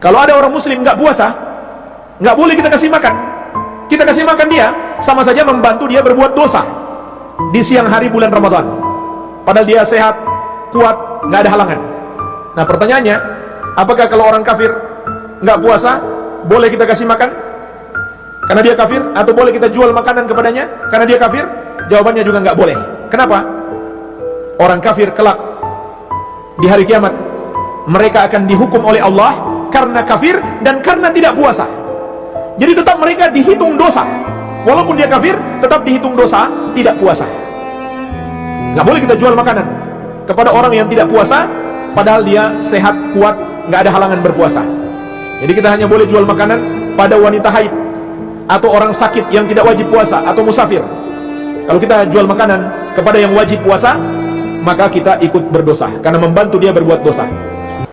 Kalau ada orang muslim nggak puasa, nggak boleh kita kasih makan. Kita kasih makan dia, sama saja membantu dia berbuat dosa di siang hari bulan Ramadan. Padahal dia sehat, kuat, nggak ada halangan. Nah pertanyaannya, apakah kalau orang kafir nggak puasa, boleh kita kasih makan? Karena dia kafir, atau boleh kita jual makanan kepadanya? Karena dia kafir? Jawabannya juga nggak boleh. Kenapa? Orang kafir kelak di hari kiamat mereka akan dihukum oleh Allah karena kafir dan karena tidak puasa. Jadi tetap mereka dihitung dosa. Walaupun dia kafir tetap dihitung dosa tidak puasa. Nggak boleh kita jual makanan kepada orang yang tidak puasa padahal dia sehat kuat nggak ada halangan berpuasa. Jadi kita hanya boleh jual makanan pada wanita haid atau orang sakit yang tidak wajib puasa atau musafir. Kalau kita jual makanan kepada yang wajib puasa maka kita ikut berdosa. Karena membantu dia berbuat dosa